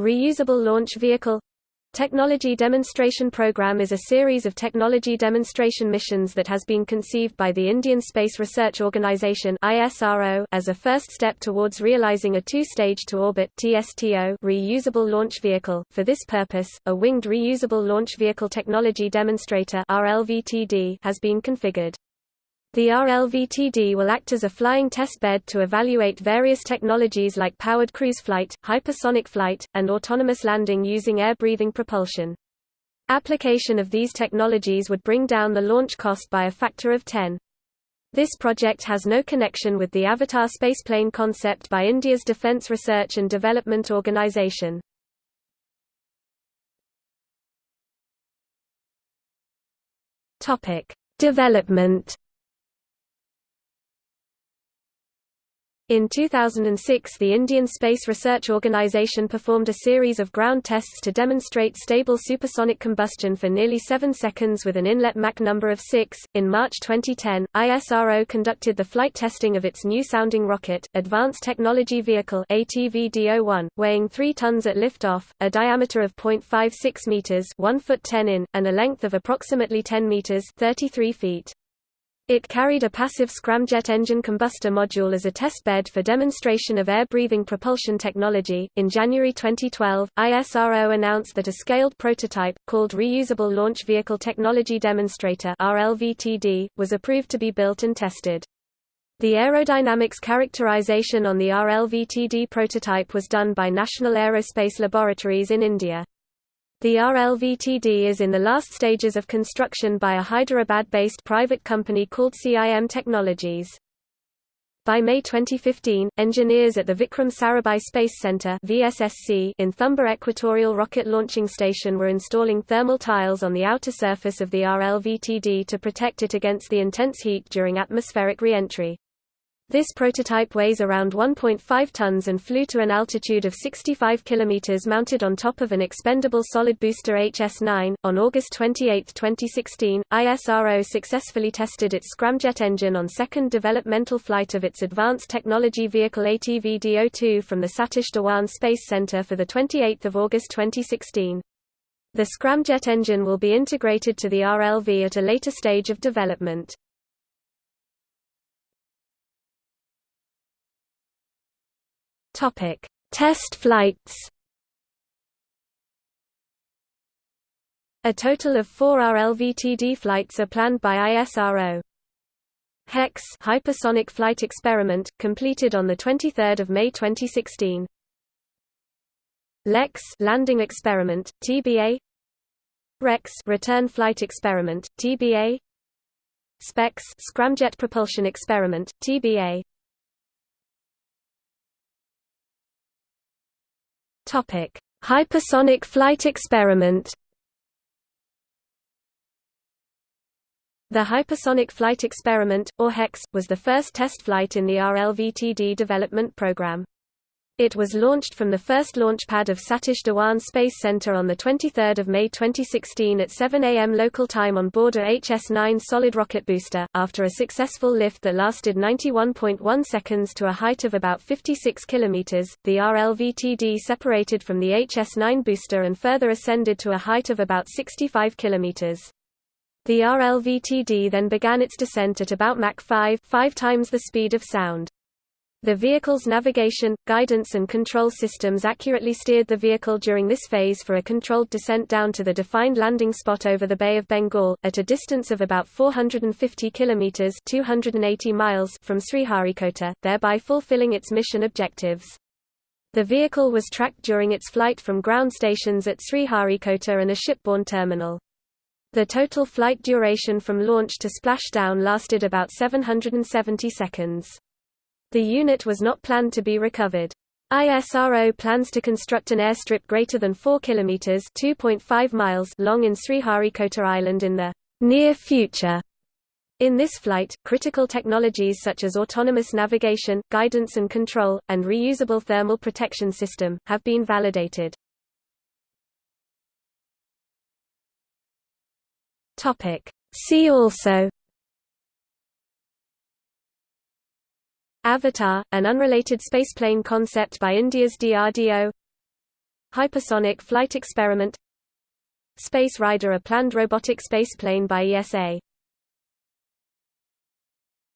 Reusable Launch Vehicle Technology Demonstration Program is a series of technology demonstration missions that has been conceived by the Indian Space Research Organisation as a first step towards realizing a two-stage to orbit reusable launch vehicle. For this purpose, a winged reusable launch vehicle technology demonstrator has been configured. The RLVTD will act as a flying test bed to evaluate various technologies like powered cruise flight, hypersonic flight, and autonomous landing using air-breathing propulsion. Application of these technologies would bring down the launch cost by a factor of 10. This project has no connection with the Avatar spaceplane concept by India's Defence Research and Development Organisation. Development In 2006 the Indian Space Research Organisation performed a series of ground tests to demonstrate stable supersonic combustion for nearly 7 seconds with an inlet Mach number of 6. In March 2010, ISRO conducted the flight testing of its new sounding rocket, Advanced Technology Vehicle ATV-D01, weighing 3 tons at liftoff, a diameter of 0.56 meters, 1 foot 10 in, and a length of approximately 10 meters, 33 feet. It carried a passive scramjet engine combustor module as a test bed for demonstration of air-breathing propulsion technology. In January 2012, ISRO announced that a scaled prototype, called Reusable Launch Vehicle Technology Demonstrator was approved to be built and tested. The aerodynamics characterization on the RLVTD prototype was done by National Aerospace Laboratories in India. The RLVTD is in the last stages of construction by a Hyderabad-based private company called CIM Technologies. By May 2015, engineers at the Vikram Sarabhai Space Center (VSSC) in Thumba Equatorial Rocket Launching Station were installing thermal tiles on the outer surface of the RLVTD to protect it against the intense heat during atmospheric re-entry. This prototype weighs around 1.5 tons and flew to an altitude of 65 km mounted on top of an expendable solid booster HS-9. On August 28, 2016, ISRO successfully tested its scramjet engine on second developmental flight of its Advanced Technology Vehicle ATV-D02 from the Satish Dhawan Space Center for the 28 August 2016. The scramjet engine will be integrated to the RLV at a later stage of development. Topic: Test flights. A total of 4 RLVTD flights are planned by ISRO. HEX hypersonic flight experiment completed on the 23rd of May 2016. LEX landing experiment TBA REX return flight experiment TBA SPEX scramjet propulsion experiment TBA Topic: Hypersonic flight experiment. The Hypersonic Flight Experiment, or HEX, was the first test flight in the RLVTD development program. It was launched from the first launch pad of Satish Dhawan Space Center on 23 May 2016 at 7 am local time on board a HS-9 solid rocket booster, after a successful lift that lasted 91.1 seconds to a height of about 56 km. The RLVTD separated from the HS-9 booster and further ascended to a height of about 65 km. The RLVTD then began its descent at about Mach 5, five times the speed of sound. The vehicle's navigation, guidance and control systems accurately steered the vehicle during this phase for a controlled descent down to the defined landing spot over the Bay of Bengal, at a distance of about 450 kilometers (280 miles) from Sriharikota, thereby fulfilling its mission objectives. The vehicle was tracked during its flight from ground stations at Sriharikota and a shipborne terminal. The total flight duration from launch to splashdown lasted about 770 seconds. The unit was not planned to be recovered. ISRO plans to construct an airstrip greater than 4 kilometers (2.5 miles) long in Sriharikota Island in the near future. In this flight, critical technologies such as autonomous navigation, guidance and control, and reusable thermal protection system, have been validated. See also Avatar, an unrelated spaceplane concept by India's DRDO Hypersonic Flight Experiment. Space Rider a planned robotic spaceplane by ESA